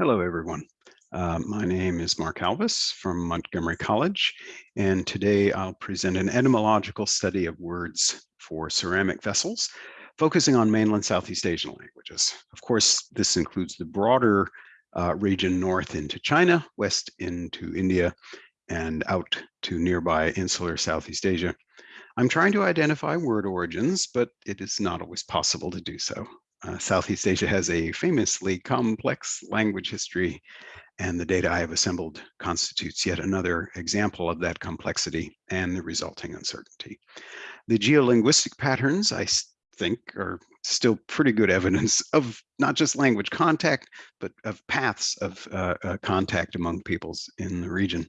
Hello, everyone. Uh, my name is Mark Alves from Montgomery College, and today I'll present an etymological study of words for ceramic vessels, focusing on mainland Southeast Asian languages. Of course, this includes the broader uh, region north into China, west into India, and out to nearby insular Southeast Asia. I'm trying to identify word origins, but it is not always possible to do so. Uh, Southeast Asia has a famously complex language history, and the data I have assembled constitutes yet another example of that complexity and the resulting uncertainty. The geolinguistic patterns, I think, are still pretty good evidence of not just language contact, but of paths of uh, uh, contact among peoples in the region.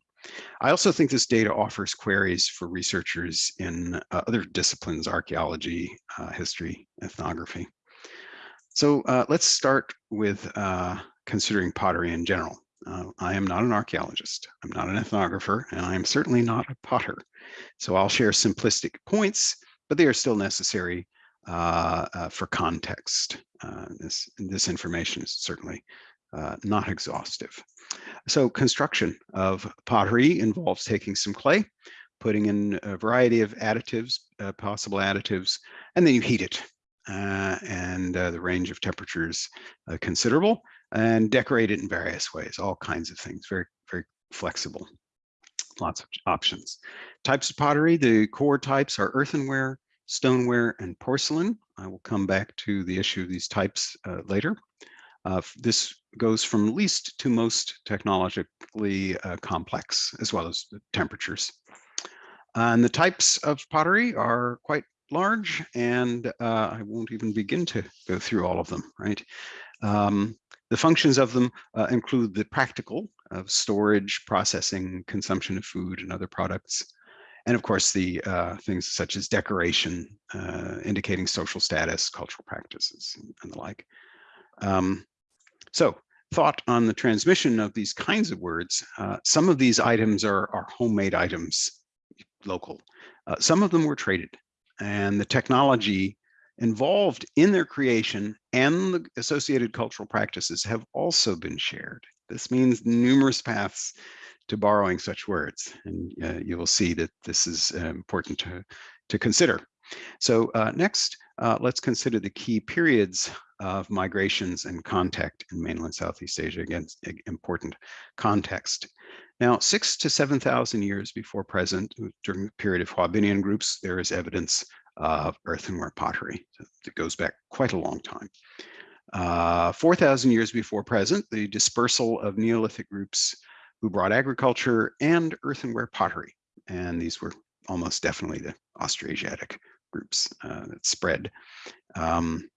I also think this data offers queries for researchers in uh, other disciplines, archaeology, uh, history, ethnography. So uh, let's start with uh, considering pottery in general. Uh, I am not an archaeologist, I'm not an ethnographer, and I am certainly not a potter. So I'll share simplistic points, but they are still necessary uh, uh, for context. Uh, this, this information is certainly not exhaustive. So construction of pottery involves taking some clay, putting in a variety of additives, possible additives, and then you heat it and uh, the range of temperatures uh, considerable and decorate it in various ways, all kinds of things, very, very flexible. Lots of options. Types of pottery, the core types are earthenware, stoneware, and porcelain. I will come back to the issue of these types uh, later. Uh, this goes from least to most technologically uh, complex, as well as the temperatures. And the types of pottery are quite large, and uh, I won't even begin to go through all of them, right? Um, the functions of them uh, include the practical of storage, processing, consumption of food and other products, and of course the uh, things such as decoration, uh, indicating social status, cultural practices, and the like. Um, so thought on the transmission of these kinds of words, uh, some of these items are, are homemade items, local. Uh, some of them were traded and the technology involved in their creation and the associated cultural practices have also been shared. This means numerous paths to borrowing such words, and uh, you will see that this is uh, important to, to consider. So uh, next, uh, let's consider the key periods of migrations and contact in mainland Southeast Asia, again, important context. Now, six to 7,000 years before present, during the period of Hoabinhian groups, there is evidence of earthenware pottery that goes back quite a long time. Uh, 4,000 years before present, the dispersal of Neolithic groups who brought agriculture and earthenware pottery. And these were almost definitely the Austroasiatic groups uh, that spread. Um,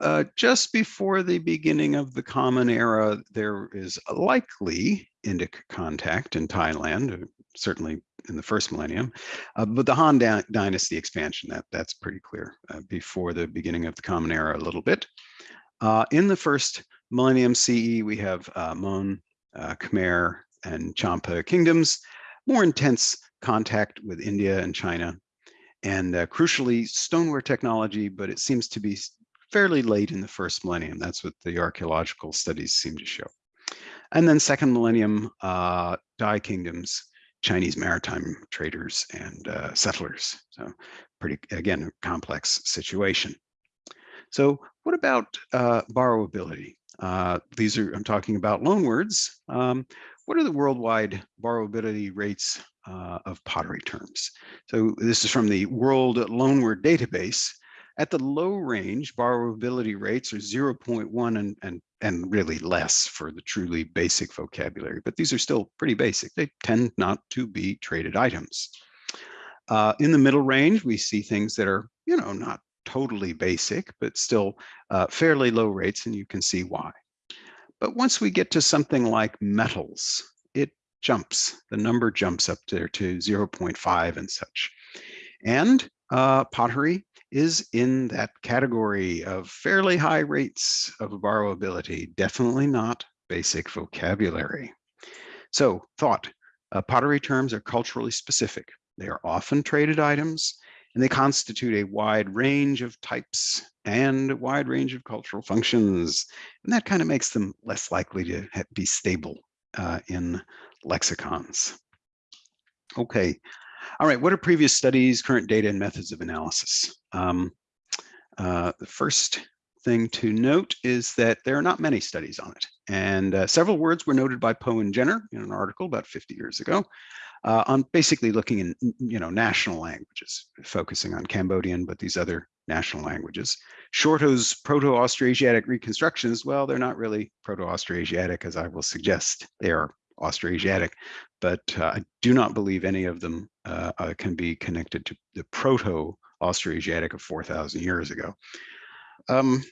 uh, just before the beginning of the Common Era, there is likely Indic contact in Thailand, uh, certainly in the first millennium. Uh, but the Han Dynasty expansion, that, that's pretty clear uh, before the beginning of the Common Era a little bit. Uh, in the first millennium CE, we have Mon, Khmer, and Champa kingdoms, more intense contact with India and China, and crucially, stoneware technology, but it seems to be fairly late in the first millennium. That's what the archaeological studies seem to show. And then second millennium, uh, Dai kingdoms, Chinese maritime traders and uh, settlers. So pretty, again, a complex situation. So what about uh, borrowability? Uh, these are, I'm talking about loanwords. Um, what are the worldwide borrowability rates uh, of pottery terms? So this is from the World Loanword Database. At the low range, borrowability rates are 0.1 and, and, and really less for the truly basic vocabulary, but these are still pretty basic. They tend not to be traded items. Uh, in the middle range, we see things that are, you know, not totally basic, but still uh, fairly low rates, and you can see why. But once we get to something like metals, it jumps. The number jumps up there to 0.5 and such. And uh, pottery is in that category of fairly high rates of borrowability, definitely not basic vocabulary. So thought, uh, pottery terms are culturally specific. They are often traded items and they constitute a wide range of types and a wide range of cultural functions. And that kind of makes them less likely to be stable uh, in lexicons. Okay, all right, what are previous studies, current data, and methods of analysis? Um, uh, the first thing to note is that there are not many studies on it. And uh, several words were noted by Pou and Jenner in an article about 50 years ago uh, on basically looking in, you know, national languages, focusing on Cambodian, but these other national languages. Shorto's Proto-Austroasiatic reconstructions, well, they're not really Proto-Austroasiatic, as I will suggest. They are Austroasiatic, but uh, I do not believe any of them uh, uh can be connected to the Proto-Austroasiatic of 4,000 years ago. Um,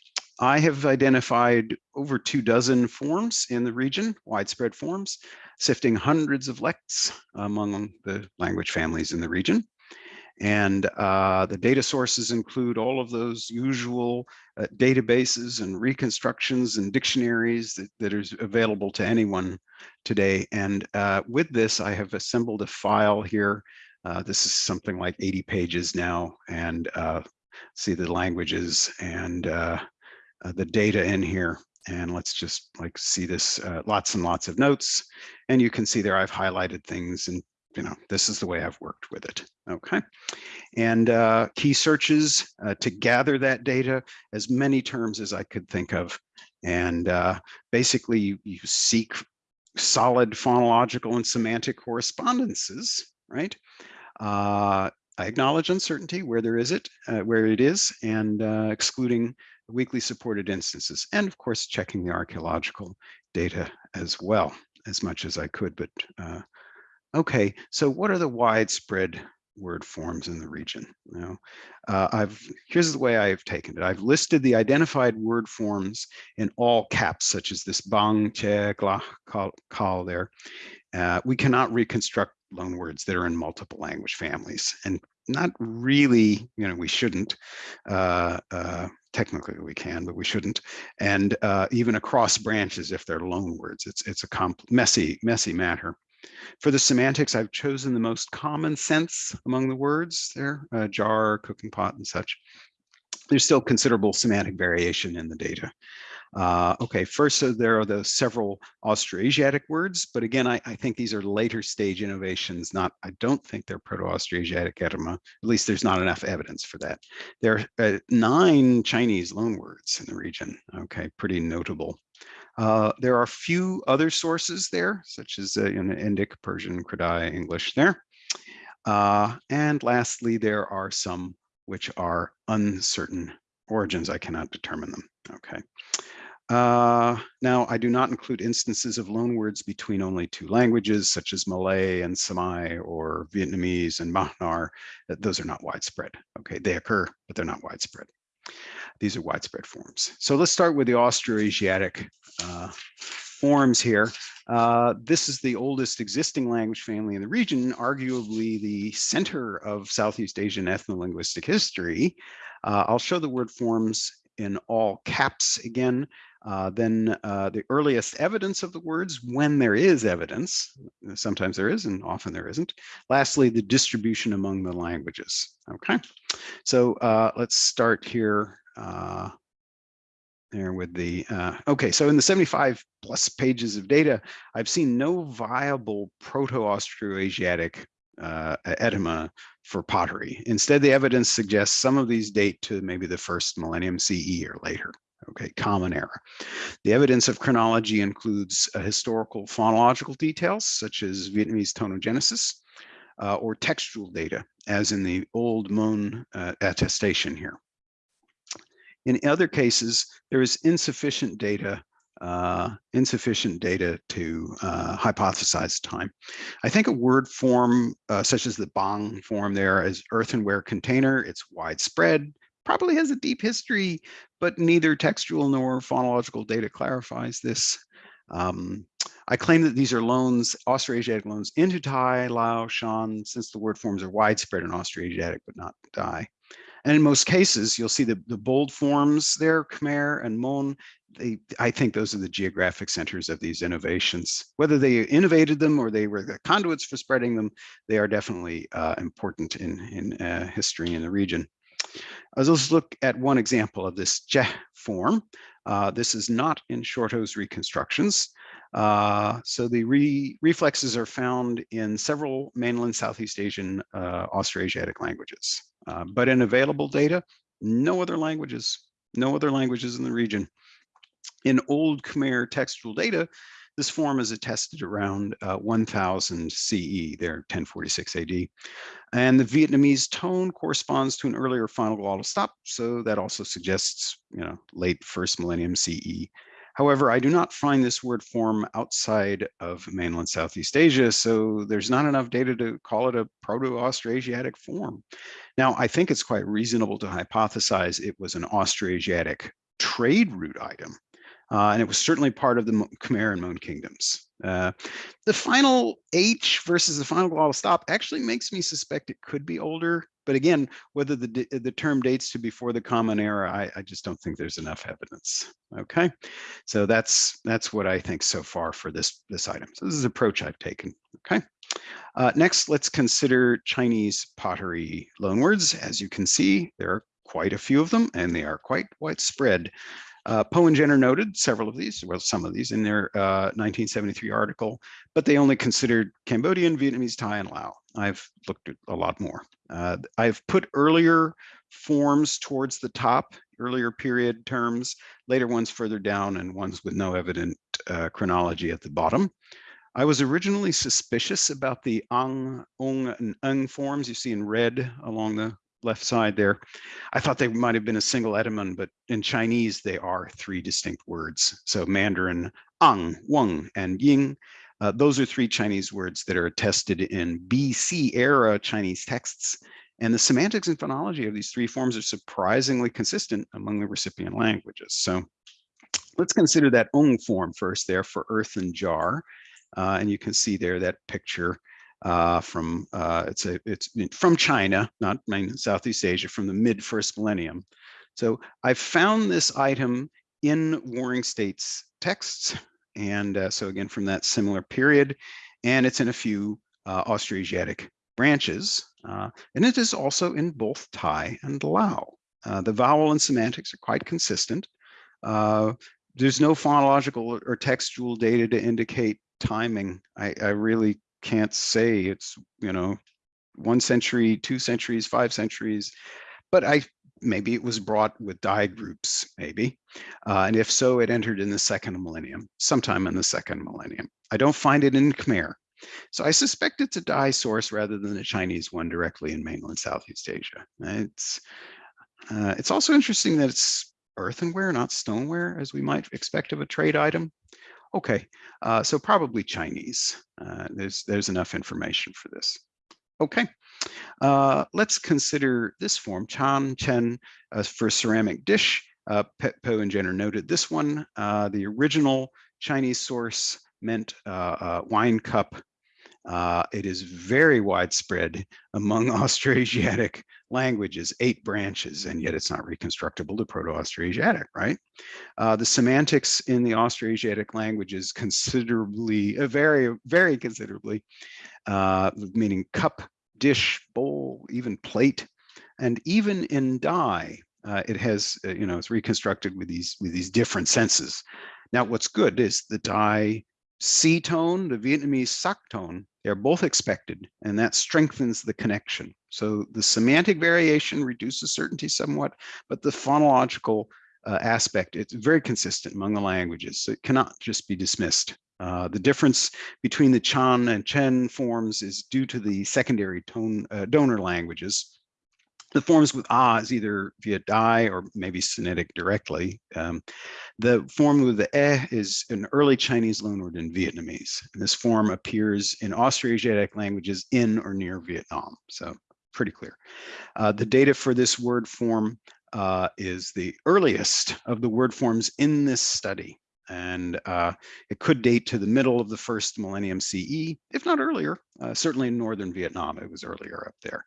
I have identified over two dozen forms in the region, widespread forms, sifting hundreds of lects among the language families in the region. And uh, the data sources include all of those usual uh, databases and reconstructions and dictionaries that, that is available to anyone today. And uh, with this, I have assembled a file here. Uh, this is something like 80 pages now and uh, see the languages and uh, the data in here. And let's just like see this, lots and lots of notes. And you can see there I've highlighted things and you know, this is the way I've worked with it. Okay. And uh, key searches uh, to gather that data, as many terms as I could think of. And uh, basically you, you, seek solid phonological and semantic correspondences, right? Uh, I acknowledge uncertainty where there is it, uh, where it is, and uh, excluding weakly supported instances, and of course checking the archaeological data as well as much as I could, but Okay, so what are the widespread word forms in the region? Uh, I've here's the way I've taken it. I've listed the identified word forms in all caps, such as this bang, che, gla, call, call there. Uh, we cannot reconstruct loan words that are in multiple language families, and not really, you know, we shouldn't. Uh, uh, technically we can, but we shouldn't. And uh, even across branches, if they're loan words, it's it's a messy, messy matter. For the semantics, I've chosen the most common sense among the words there, uh, jar, cooking pot, and such. There's still considerable semantic variation in the data. Uh, okay, first, so there are the several Austroasiatic words, but again, I, I, think these are later stage innovations. Not, I don't think they're Proto-Austroasiatic etyma. At least there's not enough evidence for that. There are uh, nine Chinese loanwords in the region. Okay, pretty notable. Uh, there are a few other sources there, such as uh, in Indic, Persian, Kra-Dai, English there. Uh, and lastly, there are some which are uncertain origins. I cannot determine them. Okay. Uh, now, I do not include instances of loanwords between only two languages, such as Malay and Semai or Vietnamese and Bahnar. Those are not widespread. Okay, they occur, but they're not widespread. These are widespread forms. So let's start with the Austroasiatic uh, forms here. Uh, this is the oldest existing language family in the region, arguably the center of Southeast Asian ethnolinguistic history. Uh, I'll show the word forms in all caps again. Uh, then uh, the earliest evidence of the words when there is evidence, sometimes there is and often there isn't. Lastly, the distribution among the languages. Okay, so uh, let's start here uh, there with the, uh, okay, so in the 75 plus pages of data, I've seen no viable Proto-Austroasiatic uh, for pottery. Instead, the evidence suggests some of these date to maybe the first millennium CE or later. Okay, common era. The evidence of chronology includes uh, historical phonological details, such as Vietnamese tonogenesis, uh, or textual data, as in the old Mon uh, attestation here. In other cases, there is insufficient data uh, insufficient data to uh, hypothesize time. I think a word form uh, such as the Bang form there as earthenware container, it's widespread, probably has a deep history, but neither textual nor phonological data clarifies this. Um, I claim that these are loans, Austroasiatic loans into Thai, Lao, Shan, since the word forms are widespread in Austroasiatic, but not Thai. And in most cases, you'll see the, the bold forms there, Khmer and Mon, they, I think those are the geographic centers of these innovations. Whether they innovated them or they were the conduits for spreading them, they are definitely uh, important in, in uh, history in the region. Let's look at one example of this je form. Uh, this is not in Shorto's reconstructions. Uh, so the re reflexes are found in several mainland Southeast Asian uh, Austroasiatic languages. Uh, but in available data, no other languages, no other languages in the region. In Old Khmer textual data, this form is attested around uh, 1000 CE, there 1046 AD. And the Vietnamese tone corresponds to an earlier final glottal stop, so that also suggests, you know, late first millennium CE. However, I do not find this word form outside of mainland Southeast Asia, so there's not enough data to call it a Proto-Austroasiatic form. Now, I think it's quite reasonable to hypothesize it was an Austroasiatic trade route item, uh, and it was certainly part of the Khmer and Mon kingdoms. Uh, the final H versus the final glottal stop actually makes me suspect it could be older. But again, whether the, the term dates to before the Common Era, I, I just don't think there's enough evidence. Okay, so that's that's what I think so far for this this item. So this is the approach I've taken. Okay. Uh, next, let's consider Chinese pottery loanwords. As you can see, there are quite a few of them, and they are quite widespread. Uh, Pou and Jenner noted several of these, well, some of these in their uh, 1973 article, but they only considered Cambodian, Vietnamese, Thai, and Lao. I've looked at a lot more. Uh, I've put earlier forms towards the top, earlier period terms, later ones further down, and ones with no evident uh, chronology at the bottom. I was originally suspicious about the ang, ung, and ung forms you see in red along the left side there. I thought they might have been a single etymon, but in Chinese, they are three distinct words. So Mandarin, ang, weng, and ying. Uh, those are three Chinese words that are attested in BC era Chinese texts. And the semantics and phonology of these three forms are surprisingly consistent among the recipient languages. So let's consider that ung form first there for earth and jar. Uh, and you can see there that picture uh, from uh, it's a it's from China, not Southeast Asia, from the mid first millennium. So I found this item in Warring States texts, and uh, so again from that similar period, and it's in a few uh, Austroasiatic branches, uh, and it is also in both Thai and Lao. Uh, the vowel and semantics are quite consistent. there's no phonological or textual data to indicate timing. I, I really can't say it's, you know, one century, two centuries, five centuries, but I maybe it was brought with Dai groups, maybe. Uh, and if so, it entered in the second millennium, sometime in the second millennium. I don't find it in Khmer. So I suspect it's a Dai source rather than a Chinese one directly in mainland Southeast Asia. It's, uh, it's also interesting that it's earthenware, not stoneware, as we might expect of a trade item. Okay, uh, so probably Chinese. Uh, there's, there's enough information for this. Okay, uh, let's consider this form, Chan Chen uh, for ceramic dish. Uh, Pou and Jenner noted this one. Uh, the original Chinese source meant wine cup uh, it is very widespread among Austroasiatic languages, eight branches, and yet it's not reconstructible to Proto-Austroasiatic, right? Uh, the semantics in the Austroasiatic languages considerably, uh, very, very considerably, uh, meaning cup, dish, bowl, even plate, and even in Dai, uh, it has, uh, you know, it's reconstructed with these with these different senses. Now, what's good is the Dai C tone, the Vietnamese sak tone, they're both expected, and that strengthens the connection. So the semantic variation reduces certainty somewhat, but the phonological uh, aspect, it's very consistent among the languages, so it cannot just be dismissed. Uh, the difference between the Chan and Chen forms is due to the secondary tone uh, donor languages. The forms with ah is either via Dai or maybe Sinitic directly. Um, the form with the eh is an early Chinese loanword in Vietnamese. And this form appears in Austroasiatic languages in or near Vietnam. So pretty clear. Uh, the data for this word form uh, is the earliest of the word forms in this study. And uh, it could date to the middle of the first millennium CE, if not earlier, uh, certainly in Northern Vietnam, it was earlier up there.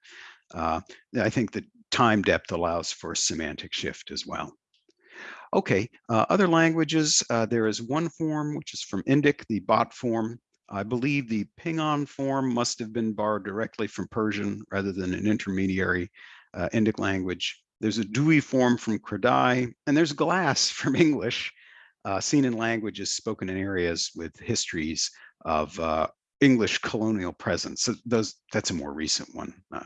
Uh, I think the time depth allows for semantic shift as well. Okay, uh, other languages, uh, there is one form, which is from Indic, the bot form. I believe the Pingon form must have been borrowed directly from Persian rather than an intermediary uh, Indic language. There's a Dewey form from Kra-Dai, and there's Glass from English, uh, seen in languages spoken in areas with histories of uh, English colonial presence. So those, that's a more recent one, uh,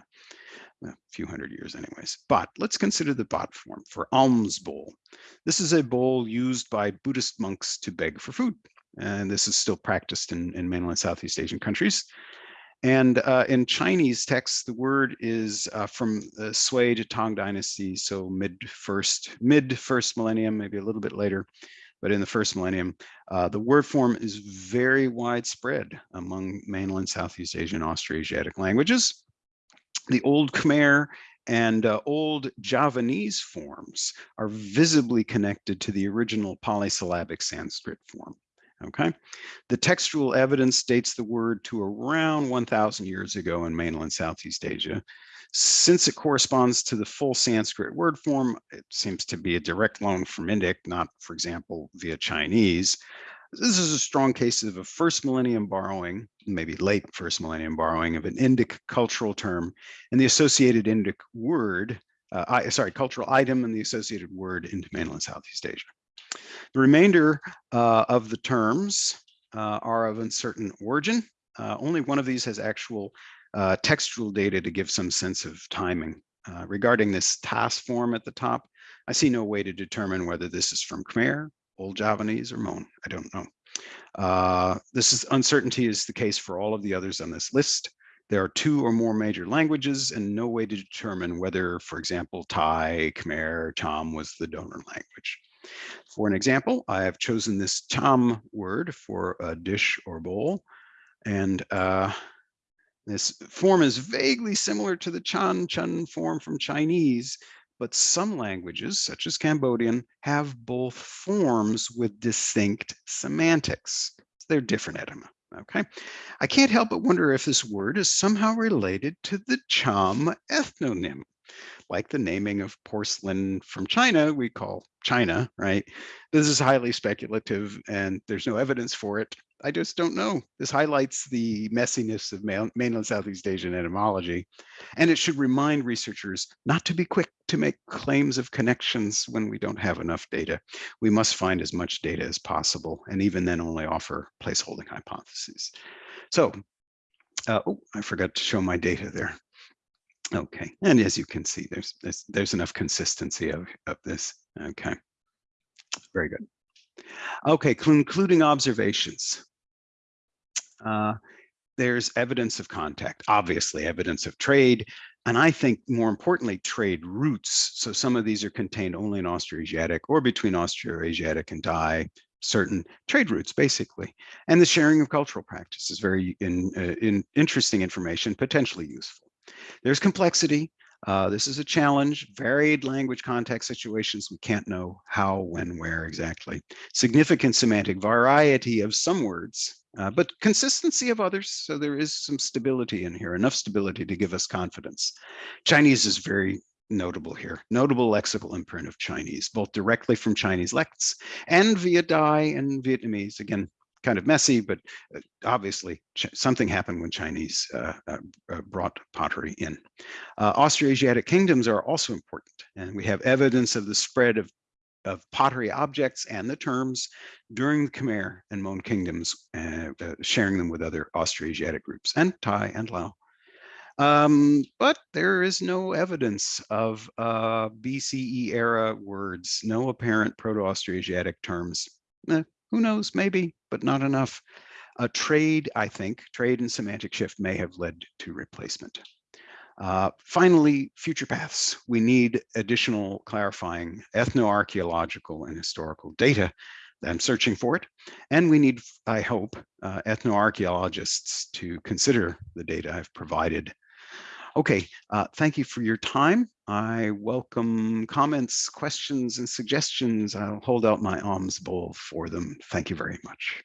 a few hundred years anyways. But let's consider the bot form for alms bowl. This is a bowl used by Buddhist monks to beg for food. And this is still practiced in, in mainland Southeast Asian countries. And uh, in Chinese texts, the word is uh, from the Sui to Tang dynasty, so mid first, mid first millennium, maybe a little bit later, but in the first millennium, uh, the word form is very widespread among mainland Southeast Asian Austroasiatic languages. The Old Khmer and uh, Old Javanese forms are visibly connected to the original polysyllabic Sanskrit form. Okay, the textual evidence dates the word to around 1000 years ago in mainland Southeast Asia. Since it corresponds to the full Sanskrit word form, it seems to be a direct loan from Indic, not, for example, via Chinese. This is a strong case of a first millennium borrowing, maybe late first millennium borrowing of an Indic cultural term and the associated Indic word, uh, I, sorry, cultural item and the associated word into mainland Southeast Asia. The remainder uh, of the terms uh, are of uncertain origin. Uh, only one of these has actual uh, textual data to give some sense of timing. Uh, regarding this task form at the top, I see no way to determine whether this is from Khmer, Old Javanese, or Mon. I don't know. Uh, this is uncertainty is the case for all of the others on this list. There are two or more major languages and no way to determine whether, for example, Thai, Khmer, Cham was the donor language. For an example, I have chosen this Cham word for a dish or bowl. And uh, this form is vaguely similar to the Chan Chun form from Chinese, but some languages, such as Cambodian, have both forms with distinct semantics. They're different etyma, okay? I can't help but wonder if this word is somehow related to the Cham ethnonym like the naming of porcelain from China, we call China, right? This is highly speculative and there's no evidence for it. I just don't know. This highlights the messiness of mainland Southeast Asian etymology. And it should remind researchers not to be quick to make claims of connections when we don't have enough data. We must find as much data as possible, and even then only offer placeholding hypotheses. So, uh, oh, I forgot to show my data there. Okay, and as you can see, there's there's, there's enough consistency of, of this. Okay, very good. Okay, concluding observations. Uh, there's evidence of contact, obviously evidence of trade, and I think more importantly, trade routes. So some of these are contained only in Austroasiatic or between Austroasiatic and Thai, certain trade routes, basically. And the sharing of cultural practices, very in, uh, in interesting information, potentially useful. There's complexity. Uh, this is a challenge, varied language context situations. We can't know how, when, where exactly. Significant semantic variety of some words, uh, but consistency of others. So there is some stability in here, enough stability to give us confidence. Chinese is very notable here. Notable lexical imprint of Chinese, both directly from Chinese lects and via Dai and Vietnamese. Again, kind of messy, but uh, obviously something happened when Chinese uh, uh, uh, brought pottery in. Uh, Austroasiatic kingdoms are also important, and we have evidence of the spread of, of pottery objects and the terms during the Khmer and Mon kingdoms, uh, sharing them with other Austroasiatic groups, and Thai and Lao. Um, but there is no evidence of BCE era words, no apparent Proto-Austroasiatic terms. Eh, who knows, maybe, but not enough. A trade, I think, trade and semantic shift may have led to replacement. Uh, finally, future paths. We need additional clarifying ethnoarchaeological and historical data. I'm searching for it. And we need, I hope, uh, ethnoarchaeologists to consider the data I've provided Okay, uh, thank you for your time. I welcome comments, questions, and suggestions. I'll hold out my alms bowl for them. Thank you very much.